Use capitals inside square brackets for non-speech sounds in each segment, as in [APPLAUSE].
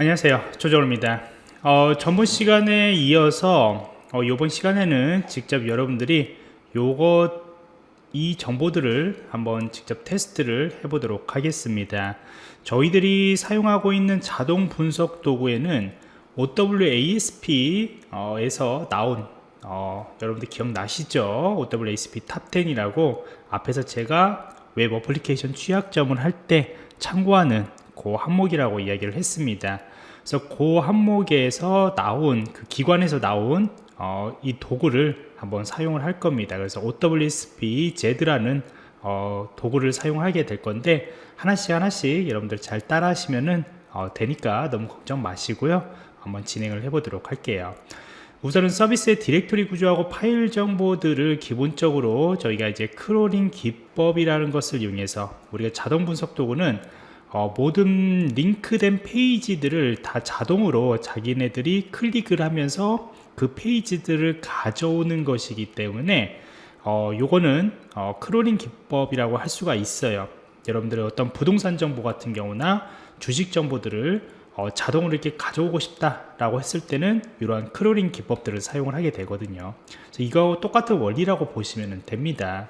안녕하세요. 조정호입니다. 어, 전번 시간에 이어서 어, 이번 시간에는 직접 여러분들이 요거 이 정보들을 한번 직접 테스트를 해 보도록 하겠습니다. 저희들이 사용하고 있는 자동 분석 도구에는 OWASP에서 나온 어, 여러분들 기억나시죠? OWASP Top 10이라고 앞에서 제가 웹 어플리케이션 취약점을 할 때 참고하는 그 항목이라고 이야기를 했습니다. 그래서 그 항목에서 나온 그 기관에서 나온 어, 이 도구를 한번 사용을 할 겁니다. 그래서 OWASP ZAP라는 어, 도구를 사용하게 될 건데 하나씩 하나씩 여러분들 잘 따라 하시면은 어, 되니까 너무 걱정 마시고요. 한번 진행을 해 보도록 할게요. 우선은 서비스의 디렉토리 구조하고 파일 정보들을 기본적으로 저희가 이제 crawling 기법이라는 것을 이용해서 우리가 자동 분석 도구는 어, 모든 링크된 페이지들을 다 자동으로 자기네들이 클릭을 하면서 그 페이지들을 가져오는 것이기 때문에 어, 요거는 어, crawling 기법이라고 할 수가 있어요. 여러분들의 어떤 부동산 정보 같은 경우나 주식 정보들을 어, 자동으로 이렇게 가져오고 싶다라고 했을 때는 이러한 crawling 기법들을 사용을 하게 되거든요. 이거 똑같은 원리라고 보시면 됩니다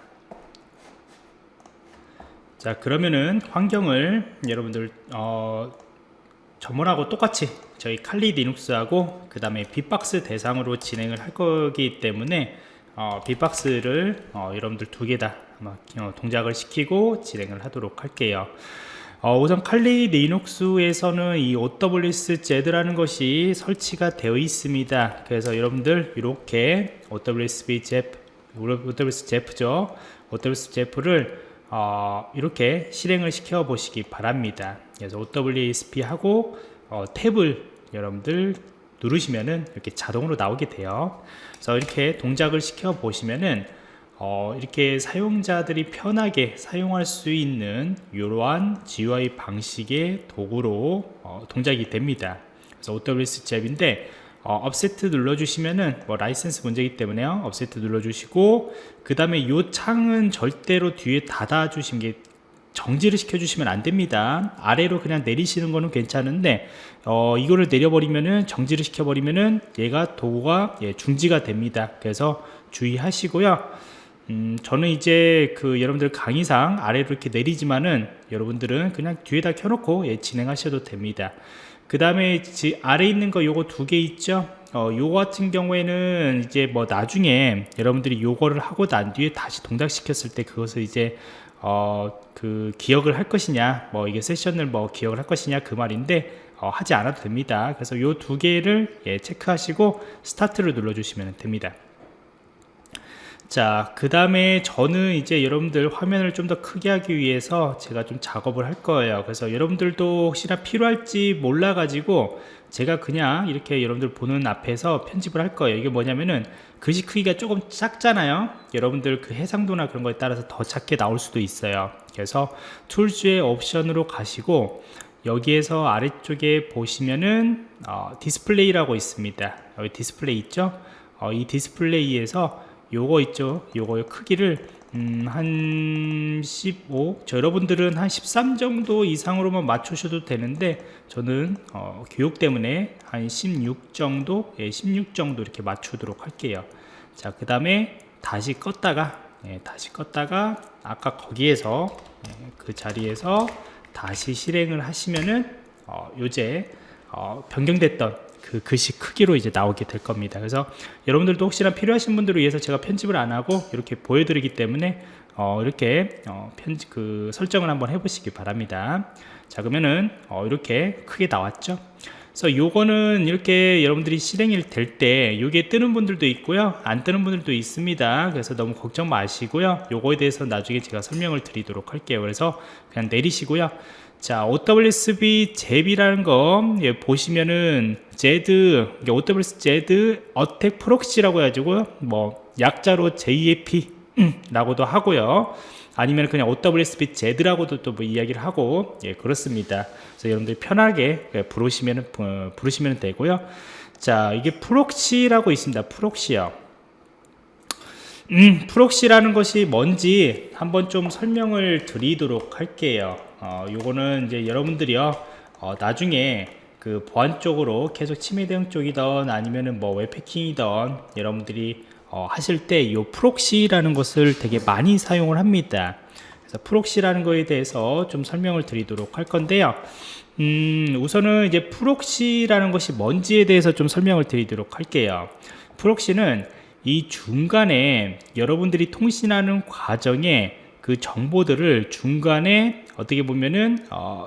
자 그러면은 환경을 여러분들 어, 전문하고 똑같이 저희 칼리 리눅스하고 그 다음에 빅박스 대상으로 진행을 할 거기 때문에 어, 빅박스를 어, 여러분들 두 개다 어, 동작을 시키고 진행을 하도록 할게요. 어, 우선 칼리 리눅스에서는 이 OWS Z라는 것이 설치가 되어 있습니다. 그래서 여러분들 이렇게 OWSB Z OWS Z죠. OWS Z를 어, 이렇게 실행을 시켜 보시기 바랍니다. 그래서 OWASP 하고 어, 탭을 여러분들 누르시면은 이렇게 자동으로 나오게 돼요. 그래서 이렇게 동작을 시켜 보시면은 어, 이렇게 사용자들이 편하게 사용할 수 있는 이러한 GUI 방식의 도구로 어, 동작이 됩니다. 그래서 OWS 잽인데 어, accept 눌러주시면은 뭐 라이센스 문제이기 때문에요. accept 눌러주시고 그 다음에 이 창은 절대로 뒤에 닫아 주신 게 정지를 시켜 주시면 안 됩니다. 아래로 그냥 내리시는 거는 괜찮은데 어, 이거를 내려버리면은 정지를 시켜 버리면은 얘가 도구가 예, 중지가 됩니다. 그래서 주의하시고요. 음, 저는 이제 그 여러분들 강의상 아래로 이렇게 내리지만은 여러분들은 그냥 뒤에다 켜놓고 예, 진행하셔도 됩니다 그 다음에 아래 있는 거 요거 두 개 있죠? 어, 요거 같은 경우에는 이제 뭐 나중에 여러분들이 요거를 하고 난 뒤에 다시 동작 시켰을 때 그것을 이제 어, 그 기억을 할 것이냐 뭐 이게 세션을 뭐 기억을 할 것이냐 그 말인데 어, 하지 않아도 됩니다. 그래서 요 두 개를 예, 체크하시고 스타트를 눌러 주시면 됩니다 자, 그 다음에 저는 이제 여러분들 화면을 좀 더 크게 하기 위해서 제가 좀 작업을 할 거예요. 그래서 여러분들도 혹시나 필요할지 몰라가지고 제가 그냥 이렇게 여러분들 보는 앞에서 편집을 할 거예요. 이게 뭐냐면은 글씨 크기가 조금 작잖아요. 여러분들 그 해상도나 그런 거에 따라서 더 작게 나올 수도 있어요. 그래서 Tools의 옵션으로 가시고 여기에서 아래쪽에 보시면은 어, 디스플레이라고 있습니다. 여기 디스플레이 있죠? 어, 이 디스플레이에서 요거 있죠? 요거 크기를 음, 한 15, 저 여러분들은 한 13 정도 이상으로만 맞추셔도 되는데 저는 어, 교육 때문에 한 16 정도, 예, 16 정도 이렇게 맞추도록 할게요. 자, 그 다음에 다시 껐다가, 예, 다시 껐다가 아까 거기에서 예, 그 자리에서 다시 실행을 하시면은 어, 요제 어, 변경됐던 그 글씨 크기로 이제 나오게 될 겁니다. 그래서 여러분들도 혹시나 필요하신 분들을 위해서 제가 편집을 안 하고 이렇게 보여드리기 때문에 어, 이렇게 어, 편집 그 설정을 한번 해보시기 바랍니다. 자 그러면은 어, 이렇게 크게 나왔죠? 그래서 요거는 이렇게 여러분들이 실행이 될때 이게 뜨는 분들도 있고요 안 뜨는 분들도 있습니다. 그래서 너무 걱정 마시고요. 요거에 대해서 나중에 제가 설명을 드리도록 할게요. 그래서 그냥 내리시고요 자 OWASP ZAP이라는 거 예, 보시면은 Z OWS Z 어택 프록시라고 해가지고 뭐 약자로 ZAP 라고도 하고요. 아니면 그냥 OWASP ZAP라고도 또 뭐 이야기를 하고 예 그렇습니다. 그래서 여러분들이 편하게 부르시면 어, 부르시면 되고요. 자 이게 proxy라고 있습니다. proxy요. 음, proxy라는 것이 뭔지 한번 좀 설명을 드리도록 할게요 어, 요거는 이제 여러분들이요 어, 나중에 그 보안 쪽으로 계속 침해 대응 쪽이던 아니면은 뭐 웹해킹이던 여러분들이 어, 하실 때 이 proxy라는 것을 되게 많이 사용을 합니다. 그래서 proxy라는 거에 대해서 좀 설명을 드리도록 할 건데요. 음, 우선은 이제 proxy라는 것이 뭔지에 대해서 좀 설명을 드리도록 할게요. proxy는 이 중간에 여러분들이 통신하는 과정에 그 정보들을 중간에 어떻게 보면은 어,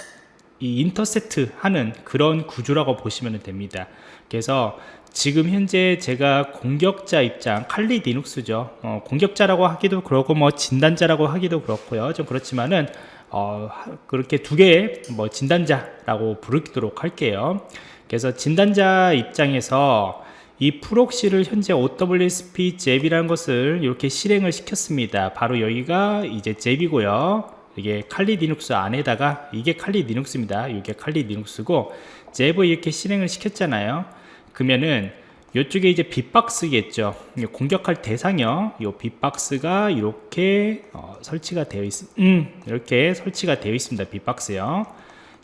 이 intercept 하는 그런 구조라고 보시면 됩니다. 그래서 지금 현재 제가 공격자 입장 칼리 리눅스죠. 어, 공격자라고 하기도 그렇고 뭐 진단자라고 하기도 그렇고요. 좀 그렇지만은 어, 그렇게 두 개의 뭐 진단자라고 부르도록 할게요. 그래서 진단자 입장에서 이 proxy를 현재 OWASP ZAP이라는 것을 이렇게 실행을 시켰습니다. 바로 여기가 이제 ZAP이고요 이게 칼리 리눅스 안에다가 이게 칼리 리눅스입니다. 이게 칼리 리눅스고 잽을 이렇게 실행을 시켰잖아요. 그러면은 이쪽에 이제 빗박스겠죠. 공격할 대상이요. 이 빗박스가 이렇게 어, 설치가 되어 있 음, 이렇게 설치가 되어 있습니다. 빗박스요.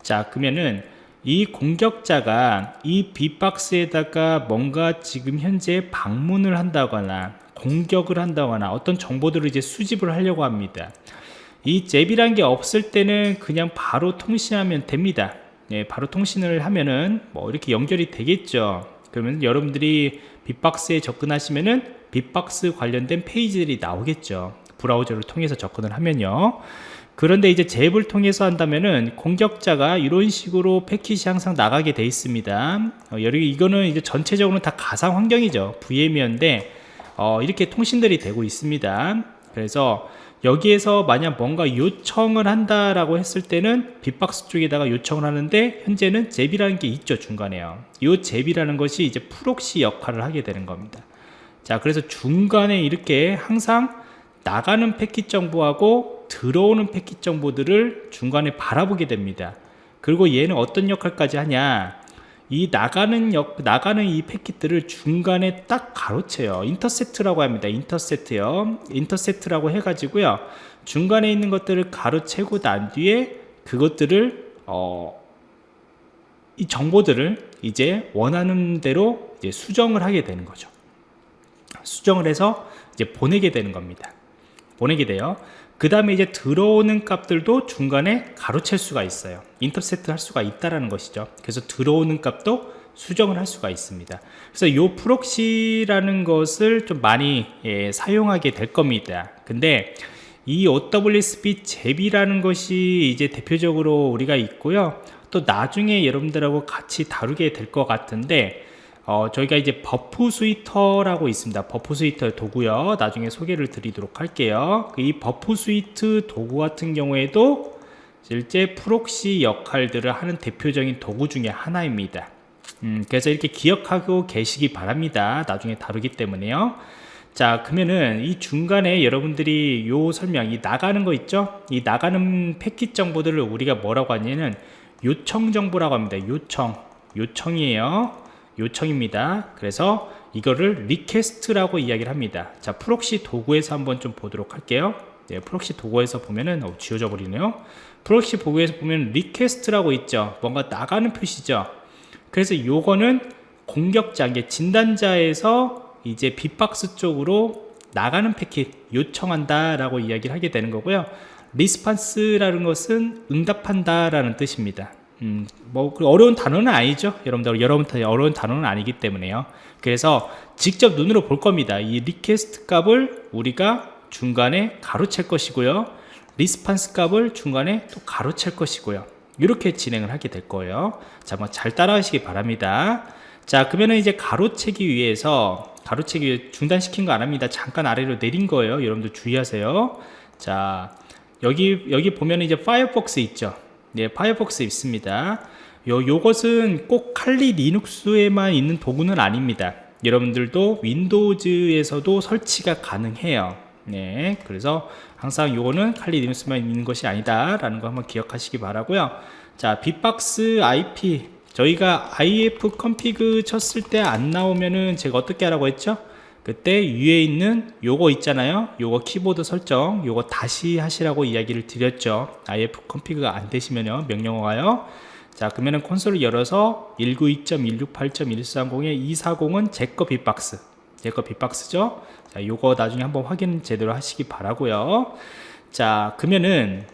자 그러면은 이 공격자가 이 빗박스에다가 뭔가 지금 현재 방문을 한다거나 공격을 한다거나 어떤 정보들을 이제 수집을 하려고 합니다 이 잽이란 게 없을 때는 그냥 바로 통신하면 됩니다. 네, 바로 통신을 하면은 뭐 이렇게 연결이 되겠죠. 그러면 여러분들이 빅박스에 접근하시면은 bee-box 관련된 페이지들이 나오겠죠. 브라우저를 통해서 접근을 하면요. 그런데 이제 ZAP을 통해서 한다면은 공격자가 이런 식으로 패킷이 항상 나가게 돼 있습니다. 어, 이거는 이제 전체적으로 다 가상 환경이죠. VM이었는데 어, 이렇게 통신들이 되고 있습니다. 그래서 여기에서 만약 뭔가 요청을 한다라고 했을 때는 bee-box 쪽에다가 요청을 하는데 현재는 ZAP이라는 게 있죠 중간에요. 이 ZAP이라는 것이 이제 proxy 역할을 하게 되는 겁니다. 자 그래서 중간에 이렇게 항상 나가는 패킷 정보하고 들어오는 패킷 정보들을 중간에 바라보게 됩니다. 그리고 얘는 어떤 역할까지 하냐 이 나가는 역, 나가는 이 패킷들을 중간에 딱 가로채요. 인터셉트라고 합니다. 인터셉트요. 인터셉트라고 해가지고요. 중간에 있는 것들을 가로채고 난 뒤에 그것들을 어, 이 정보들을 이제 원하는 대로 이제 수정을 하게 되는 거죠. 수정을 해서 이제 보내게 되는 겁니다. 보내게 돼요. 그 다음에 이제 들어오는 값들도 중간에 가로챌 수가 있어요. intercept 할 수가 있다라는 것이죠. 그래서 들어오는 값도 수정을 할 수가 있습니다. 그래서 이 proxy라는 것을 좀 많이 예, 사용하게 될 겁니다. 근데 이 OWASP ZAP이라는 것이 이제 대표적으로 우리가 있고요. 또 나중에 여러분들하고 같이 다루게 될 것 같은데 어, 저희가 이제 Burp Suite라고 있습니다. Burp Suite 도구요. 나중에 소개를 드리도록 할게요. 이 Burp Suite 도구 같은 경우에도 실제 proxy 역할들을 하는 대표적인 도구 중에 하나입니다. 음, 그래서 이렇게 기억하고 계시기 바랍니다. 나중에 다루기 때문에요. 자 그러면은 이 중간에 여러분들이 요 설명 이 나가는 거 있죠 이 나가는 패킷 정보들을 우리가 뭐라고 하냐면 요청 정보라고 합니다 요청 요청이에요 요청입니다. 그래서 이거를 request라고 이야기를 합니다. 자, proxy 도구에서 한번 좀 보도록 할게요. 네, proxy 도구에서 보면은 어, 지워져 버리네요. proxy 도구에서 보면 request라고 있죠. 뭔가 나가는 표시죠. 그래서 요거는 공격자, 이 진단자에서 이제 bee-box 쪽으로 나가는 패킷 요청한다라고 이야기를 하게 되는 거고요. response라는 것은 응답한다라는 뜻입니다. 음, 뭐 그 어려운 단어는 아니죠. 여러분들 여러분들 어려운 단어는 아니기 때문에요. 그래서 직접 눈으로 볼 겁니다. 이 request 값을 우리가 중간에 가로챌 것이고요. response 값을 중간에 또 가로챌 것이고요. 이렇게 진행을 하게 될 거예요. 자 뭐 잘 따라 하시기 바랍니다. 자 그러면은 이제 가로채기 위해서 가로채기 중단시킨 거 안 합니다. 잠깐 아래로 내린 거예요. 여러분들 주의하세요. 자 여기 여기 보면 이제 Firefox 있죠 네, Firefox 있습니다. 요, 요것은 꼭 칼리 리눅스에만 있는 도구는 아닙니다. 여러분들도 Windows에서도 설치가 가능해요. 네, 그래서 항상 요거는 칼리 리눅스만 있는 것이 아니다 라는 거 한번 기억하시기 바라고요 자, bee-box IP 저희가 ifconfig 쳤을 때 안 나오면은 제가 어떻게 하라고 했죠? 그때 위에 있는 요거 있잖아요. 요거 키보드 설정 요거 다시 하시라고 이야기를 드렸죠. if config가 안 되시면요. 명령어가요. 자 그러면은 콘솔을 열어서 192.168.130에 240은 제거 빅박스. 제거 빅박스죠? 자 요거 나중에 한번 확인 제대로 하시기 바라고요. 자 그러면은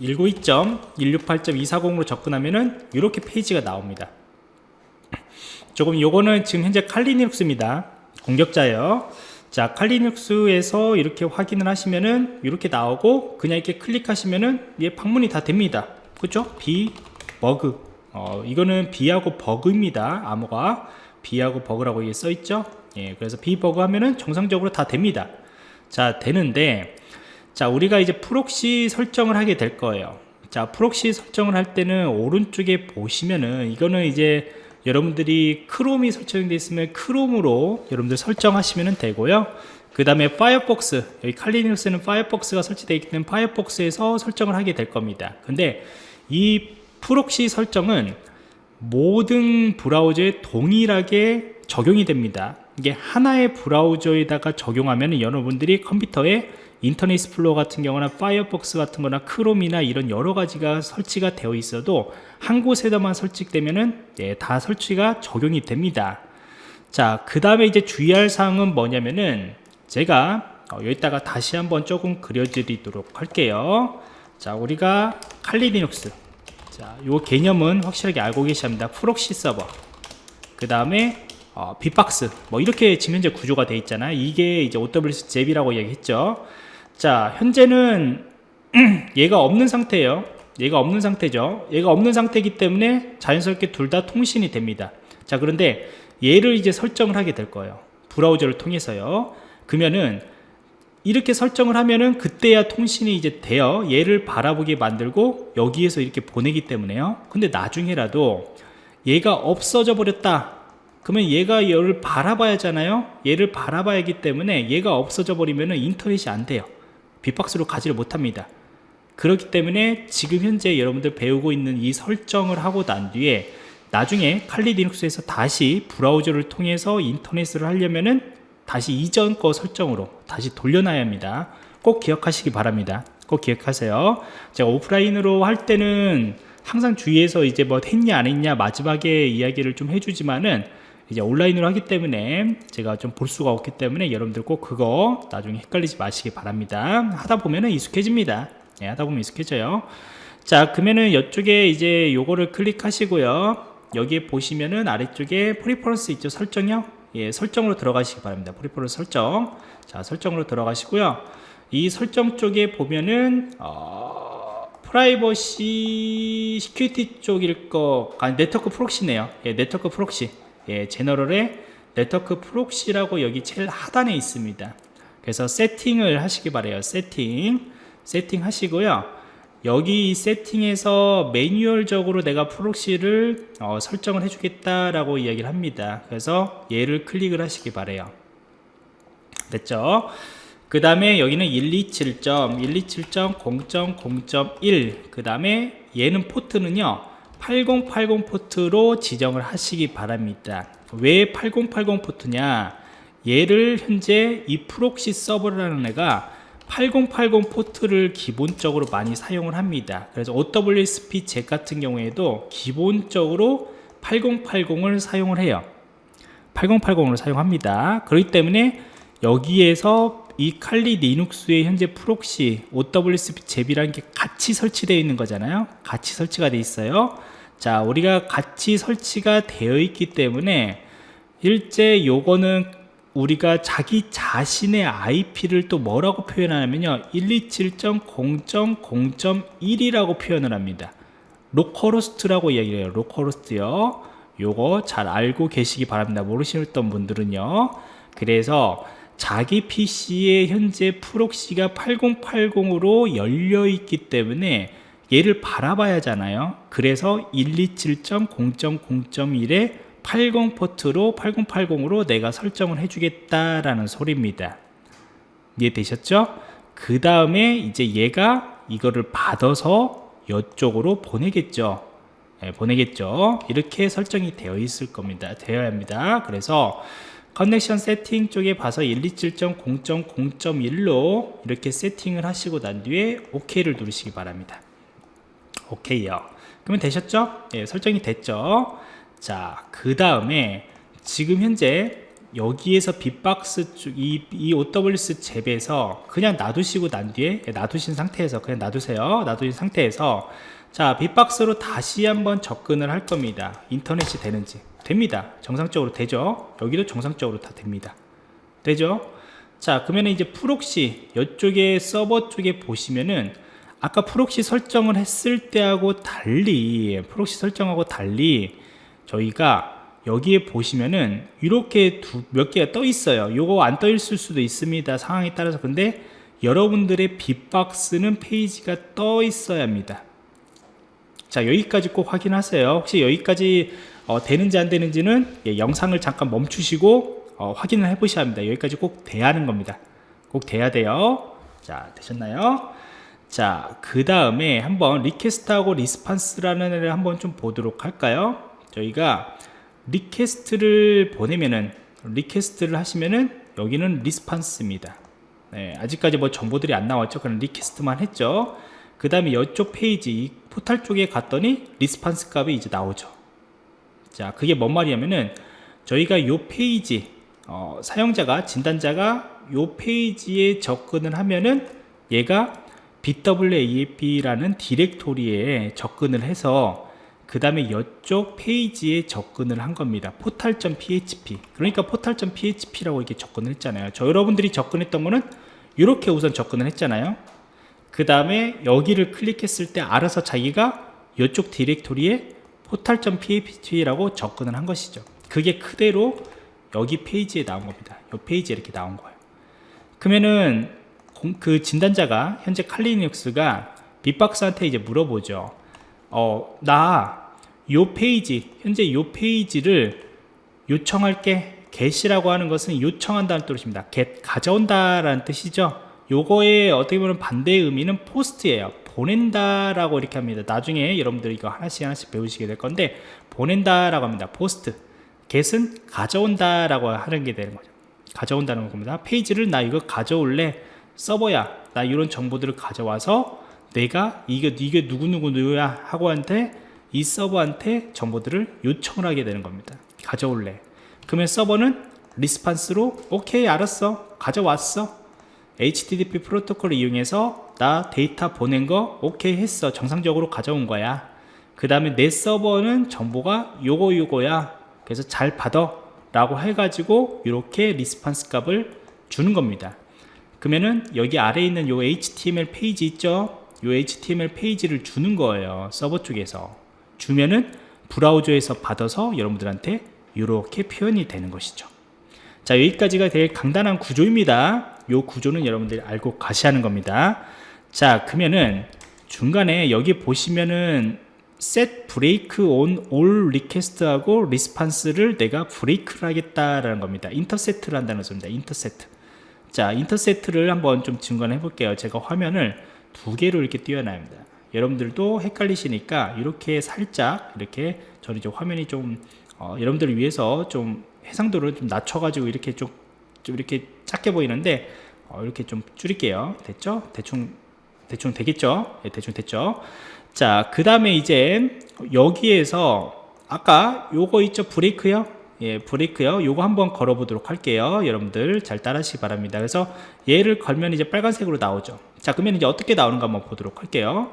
192.168.240으로 접근하면은 이렇게 페이지가 나옵니다. 조금 요거는 지금 현재 칼리눅스입니다 공격자예요. 자 칼리눅스에서 이렇게 확인을 하시면은 이렇게 나오고 그냥 이렇게 클릭하시면은 얘 방문이 다 됩니다. 그죠 bee bug. 어 이거는 bee하고 bug입니다. 암호가. bee하고 bug라고 이게 써 있죠? 예 그래서 bee bug 하면은 정상적으로 다 됩니다. 자 되는데 자 우리가 이제 proxy 설정을 하게 될 거예요. 자 proxy 설정을 할 때는 오른쪽에 보시면은 이거는 이제 여러분들이 Chrome이 설정되어 있으면 Chrome으로 여러분들 설정하시면 되고요. 그 다음에 파이어폭스 여기 칼리눅스는 파이어폭스가 설치되어 때문에 파이어폭스에서 설정을 하게 될 겁니다. 근데 이 proxy 설정은 모든 브라우저에 동일하게 적용이 됩니다. 이게 하나의 브라우저에다가 적용하면 여러분들이 컴퓨터에 Internet Explorer 같은 경우나 Firefox 같은 거나 Chrome이나 이런 여러 가지가 설치가 되어 있어도 한 곳에다만 설치되면은 예, 다 설치가 적용이 됩니다 자 그 다음에 이제 주의할 사항은 뭐냐면은 제가 어, 여기다가 다시 한번 조금 그려드리도록 할게요 자 우리가 Kali Linux 자, 요 개념은 확실하게 알고 계셔야 합니다. proxy 서버. 그 다음에 어, bee-box. 뭐 이렇게 현재 구조가 되어 있잖아요. 이게 이제 OWS 잽이라고 얘기했죠. 자, 현재는 [CLEARS THROAT] 얘가 없는 상태예요. 얘가 없는 상태죠. 얘가 없는 상태이기 때문에 자연스럽게 둘 다 통신이 됩니다. 자, 그런데 얘를 이제 설정을 하게 될 거예요. 브라우저를 통해서요. 그러면은 이렇게 설정을 하면은 그때야 통신이 이제 되어 얘를 바라보게 만들고 여기에서 이렇게 보내기 때문에요 근데 나중에라도 얘가 없어져 버렸다 그러면 얘가 얘를 바라봐야 하잖아요 얘를 바라봐야 하기 때문에 얘가 없어져 버리면 인터넷이 안 돼요 빅박스로 가지를 못합니다. 그렇기 때문에 지금 현재 여러분들 배우고 있는 이 설정을 하고 난 뒤에 나중에 칼리 리눅스에서 다시 브라우저를 통해서 인터넷을 하려면은 다시 이전 거 설정으로 다시 돌려놔야 합니다. 꼭 기억하시기 바랍니다. 꼭 기억하세요. 제가 오프라인으로 할 때는 항상 주의해서 이제 뭐 했냐 안 했냐 마지막에 이야기를 좀 해주지만은 이제 온라인으로 하기 때문에 제가 좀 볼 수가 없기 때문에 여러분들 꼭 그거 나중에 헷갈리지 마시기 바랍니다 하다 보면은 익숙해집니다 예, 하다 보면 익숙해져요 자 그러면은 이쪽에 이제 요거를 클릭하시고요 여기에 보시면은 아래쪽에 preferences 있죠 설정이요 예, 설정으로 들어가시기 바랍니다. preference 설정. 자, 설정으로 들어가시고요. 이 설정 쪽에 보면은 어, 프라이버시 security 쪽일 거, 아니 네트워크 proxy네요. 예, 네트워크 proxy. 예, general의 네트워크 proxy라고 여기 제일 하단에 있습니다. 그래서 세팅을 하시기 바래요. 세팅. 세팅 하시고요. 여기 세팅에서 매뉴얼적으로 내가 proxy를 어, 설정을 해주겠다라고 이야기를 합니다. 그래서 얘를 클릭을 하시기 바래요. 됐죠? 그 다음에 여기는 127점, 127.0.0.1. 그 다음에 얘는 포트는요, 8080 포트로 지정을 하시기 바랍니다. 왜 8080 포트냐? 얘를 현재 이 proxy 서버라는 애가 8080 포트를 기본적으로 많이 사용을 합니다 그래서 OWASP ZAP 같은 경우에도 기본적으로 8080을 사용을 해요 8080을 사용합니다 그렇기 때문에 여기에서 이 칼리 리눅스의 현재 프록시 OWSP 잽이라는 게 같이 설치되어 있는 거잖아요. 같이 설치가 되어 있어요. 자 우리가 같이 설치가 되어 있기 때문에 실제 요거는 우리가 자기 자신의 IP를 또 뭐라고 표현하냐면요. 127.0.0.1이라고 표현을 합니다. localhost라고 이야기해요. localhost요. 요거 잘 알고 계시기 바랍니다. 모르시던 분들은요. 그래서 자기 PC에 현재 proxy가 8080으로 열려 있기 때문에 얘를 바라봐야 하잖아요 그래서 127.0.0.1에 80 포트로 8080으로 내가 설정을 해주겠다라는 소리입니다. 이해되셨죠? 그 다음에 이제 얘가 이거를 받아서 이쪽으로 보내겠죠. 네, 보내겠죠. 이렇게 설정이 되어 있을 겁니다. 되어야 합니다. 그래서 커넥션 세팅 쪽에 봐서 127.0.0.1로 이렇게 세팅을 하시고 난 뒤에 OK를 누르시기 바랍니다. OK요. 그러면 되셨죠? 예, 설정이 됐죠? 자, 그 다음에 지금 현재 여기에서 bee-box 쪽, 이, 이 OWS 잽에서 그냥 놔두시고 난 뒤에 예, 놔두신 상태에서 그냥 놔두세요. 놔두신 상태에서 자, 빅박스로 다시 한번 접근을 할 겁니다. 인터넷이 되는지. 됩니다. 정상적으로 되죠? 여기도 정상적으로 다 됩니다. 되죠? 자, 그러면 이제 proxy, 이쪽에 서버 쪽에 보시면은 아까 proxy 설정을 했을 때하고 달리, proxy 설정하고 달리 저희가 여기에 보시면은 이렇게 두, 몇 개가 떠 있어요. 요거 안 떠 있을 수도 있습니다. 상황에 따라서. 근데 여러분들의 빅박스는 페이지가 떠 있어야 합니다. 자 여기까지 꼭 확인하세요 혹시 여기까지 어, 되는지 안 되는지는 예, 영상을 잠깐 멈추시고 어, 확인을 해 보셔야 합니다. 여기까지 꼭 돼야 하는 겁니다. 꼭 돼야 돼요. 자 되셨나요? 자그 다음에 한번 request하고 response라는 애를 한번 좀 보도록 할까요? 저희가 request를 보내면은 request를 하시면은 여기는 response입니다. 네, 아직까지 뭐 정보들이 안 나왔죠? 그냥 request만 했죠? 그 다음에 이쪽 페이지 포탈 쪽에 갔더니 response 값이 이제 나오죠 자 그게 뭔 말이냐면은 저희가 요 페이지 어, 사용자가 진단자가 요 페이지에 접근을 하면은 얘가 bWAPP이라는 디렉토리에 접근을 해서 그 다음에 이쪽 페이지에 접근을 한 겁니다. portal.php 그러니까 portal.php라고 이렇게 접근을 했잖아요. 저 여러분들이 접근했던 거는 이렇게 우선 접근을 했잖아요. 그 다음에 여기를 클릭했을 때 알아서 자기가 이쪽 디렉토리에 portal.php라고 접근을 한 것이죠. 그게 그대로 여기 페이지에 나온 겁니다. 이 페이지에 이렇게 나온 거예요. 그러면은 그 진단자가 현재 칼리눅스가 빅박스한테 이제 물어보죠. 어, 나 요 페이지 현재 요 페이지를 요청할게. get이라고 하는 것은 요청한다는 뜻입니다. get 가져온다 라는 뜻이죠. 요거의 어떻게 보면 반대의 의미는 post예요 보낸다 라고 이렇게 합니다. 나중에 여러분들이 이거 하나씩 하나씩 배우시게 될 건데 보낸다 라고 합니다. post. get은 가져온다 라고 하는 게 되는 거죠. 가져온다는 겁니다. 페이지를 나 이거 가져올래? 서버야 나 이런 정보들을 가져와서 내가 이게 이게 누구누구 누구야? 하고 한테 이 서버한테 정보들을 요청을 하게 되는 겁니다. 가져올래. 그러면 서버는 response로 오케이 알았어. 가져왔어 HTTP 프로토콜을 이용해서 나 데이터 보낸 거 오케이 했어. 정상적으로 가져온 거야. 그 다음에 내 서버는 정보가 요거 요거야. 그래서 잘 받아. 라고 해가지고 이렇게 response 값을 주는 겁니다. 그러면은 여기 아래에 있는 요 HTML 페이지 있죠? 요 HTML 페이지를 주는 거예요 서버 쪽에서. 주면은 브라우저에서 받아서 여러분들한테 이렇게 표현이 되는 것이죠 자 여기까지가 되게 간단한 구조입니다. 요 구조는 여러분들이 알고 가셔야 하는 겁니다. 자 그러면은 중간에 여기 보시면은 set break on all request 하고 response를 내가 브레이크를 하겠다라는 겁니다. 인터세트를 한다는 소리입니다. 인터세트 자 인터세트를 한번 좀 증거해 볼게요. 제가 화면을 두 개로 이렇게 띄워놔야합니다. 여러분들도 헷갈리시니까 이렇게 살짝 이렇게 저는 이제 화면이 좀 어, 여러분들을 위해서 좀 해상도를 좀 낮춰 가지고 이렇게 좀, 좀 이렇게 작게 보이는데 어, 이렇게 좀 줄일게요 됐죠 대충 대충 되겠죠 예, 대충 됐죠 자 그 다음에 이제 여기에서 아까 요거 있죠 브레이크요 예, 브레이크요. 요거 한번 걸어 보도록 할게요. 여러분들 잘 따라하시기 바랍니다. 그래서 얘를 걸면 이제 빨간색으로 나오죠. 자, 그러면 이제 어떻게 나오는가 한번 보도록 할게요.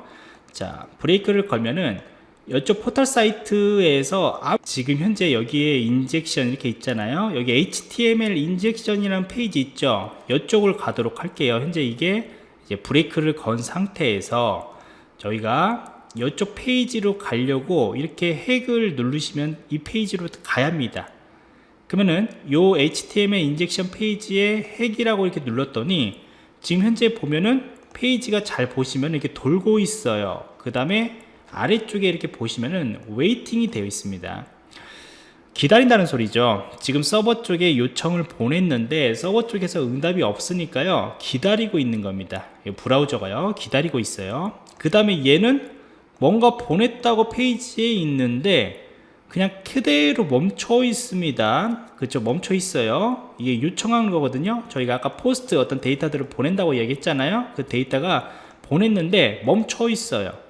자, 브레이크를 걸면은 이쪽 포털 사이트에서 지금 현재 여기에 injection 이렇게 있잖아요. 여기 HTML 인젝션이라는 페이지 있죠? 이쪽을 가도록 할게요. 현재 이게 이제 브레이크를 건 상태에서 저희가 이쪽 페이지로 가려고 이렇게 hack을 누르시면 이 페이지로 가야 합니다. 그러면은 요 HTML 인젝션 페이지에 핵이라고 이렇게 눌렀더니 지금 현재 보면은 페이지가 잘 보시면 이렇게 돌고 있어요. 그 다음에 아래쪽에 이렇게 보시면은 waiting이 되어 있습니다. 기다린다는 소리죠. 지금 서버 쪽에 요청을 보냈는데 서버 쪽에서 응답이 없으니까요. 기다리고 있는 겁니다. 브라우저가요. 기다리고 있어요. 그 다음에 얘는 뭔가 보냈다고 페이지에 있는데 그냥 그대로 멈춰 있습니다. 그렇죠 멈춰 있어요. 이게 요청한 거거든요. 저희가 아까 post 어떤 데이터들을 보낸다고 얘기했잖아요. 그 데이터가 보냈는데 멈춰 있어요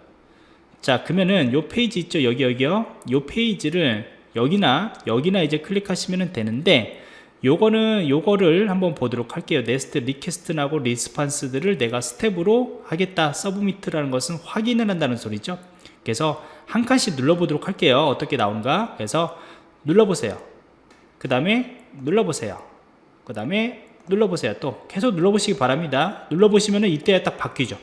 자 그러면은 요 페이지 있죠? 여기 여기요? 요 페이지를 여기나 여기나 이제 클릭하시면 되는데 요거는 요거를 한번 보도록 할게요. next request하고 response들을 내가 step으로 하겠다. submit이라는 것은 확인을 한다는 소리죠. 그래서 한 칸씩 눌러보도록 할게요. 어떻게 나온가? 그래서 눌러보세요. 그 다음에 눌러보세요. 그 다음에 눌러보세요. 또 계속 눌러보시기 바랍니다. 눌러보시면 이때야 딱 바뀌죠.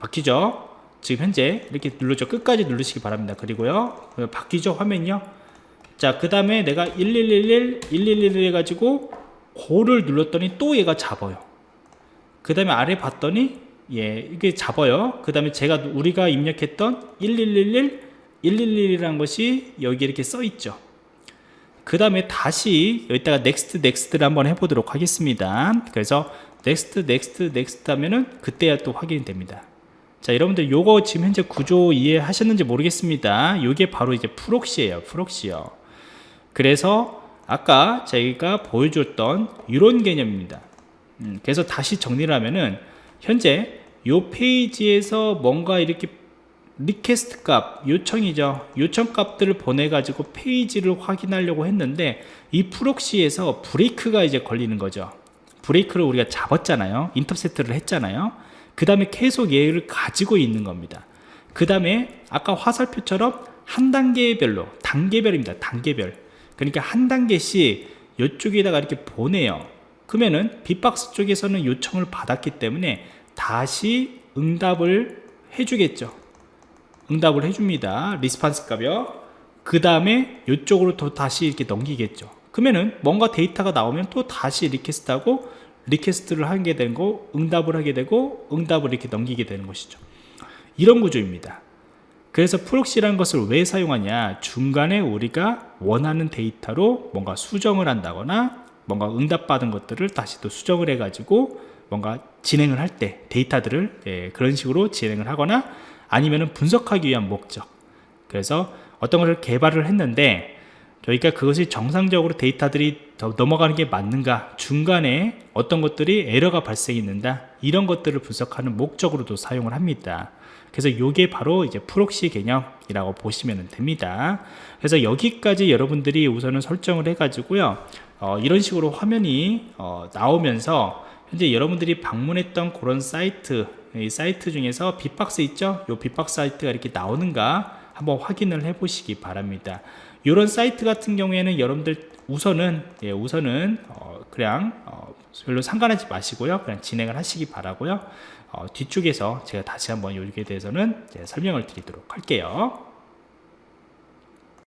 바뀌죠 지금 현재 이렇게 눌러줘. 끝까지 누르시기 바랍니다. 그리고요 바뀌죠 화면이요? 자그 다음에 내가 1111 111 해가지고 고를 눌렀더니 또 얘가 잡아요. 그 다음에 아래 봤더니 예 이게 잡아요. 그 다음에 제가 우리가 입력했던 1111 111이라는 것이 여기 이렇게 써 있죠. 그 다음에 다시 여기다가 next next를 한번 해보도록 하겠습니다. 그래서 next next next 하면은 그때야 또 확인이 됩니다 자 여러분들 요거 지금 현재 구조 이해하셨는지 모르겠습니다. 요게 바로 이제 proxy예요 proxy요. 그래서 아까 저희가 보여줬던 이런 개념입니다. 음, 그래서 다시 정리를 하면은 현재 요 페이지에서 뭔가 이렇게 request 값 요청이죠. 요청 값들을 보내 가지고 페이지를 확인하려고 했는데 이 proxy에서 브레이크가 이제 걸리는 거죠. 브레이크를 우리가 잡았잖아요. intercept를 했잖아요 그 다음에 계속 얘를 가지고 있는 겁니다. 그 다음에 아까 화살표처럼 한 단계별로 단계별입니다 단계별. 그러니까 한 단계씩 이쪽에다가 이렇게 보내요. 그러면은 bee-box 쪽에서는 요청을 받았기 때문에 다시 응답을 해주겠죠. 응답을 해줍니다. response 값이요. 그 다음에 이쪽으로 또 다시 이렇게 넘기겠죠. 그러면은 뭔가 데이터가 나오면 또 다시 request하고 request를 하게 거 응답을 하게 되고 응답을 이렇게 넘기게 되는 것이죠. 이런 구조입니다. 그래서 proxy라는 것을 왜 사용하냐? 중간에 우리가 원하는 데이터로 뭔가 수정을 한다거나 뭔가 응답받은 것들을 다시 또 수정을 해 가지고 뭔가 진행을 할 때 데이터들을 예, 그런 식으로 진행을 하거나 아니면 분석하기 위한 목적. 그래서 어떤 것을 개발을 했는데 저희가 그것이 정상적으로 데이터들이 넘어가는 게 맞는가 중간에 어떤 것들이 에러가 발생했는다 이런 것들을 분석하는 목적으로도 사용을 합니다. 그래서 이게 바로 이제 proxy 개념이라고 보시면 됩니다. 그래서 여기까지 여러분들이 우선은 설정을 해 가지고요 어, 이런 식으로 화면이 어, 나오면서 현재 여러분들이 방문했던 그런 사이트 이 사이트 중에서 빅박스 있죠? 이 빅박스 사이트가 이렇게 나오는가 한번 확인을 해 보시기 바랍니다 이런 사이트 같은 경우에는 여러분들 우선은 예, 우선은 어, 그냥 어, 별로 상관하지 마시고요. 그냥 진행을 하시기 바라고요. 어, 뒤쪽에서 제가 다시 한번 여기에 대해서는 설명을 드리도록 할게요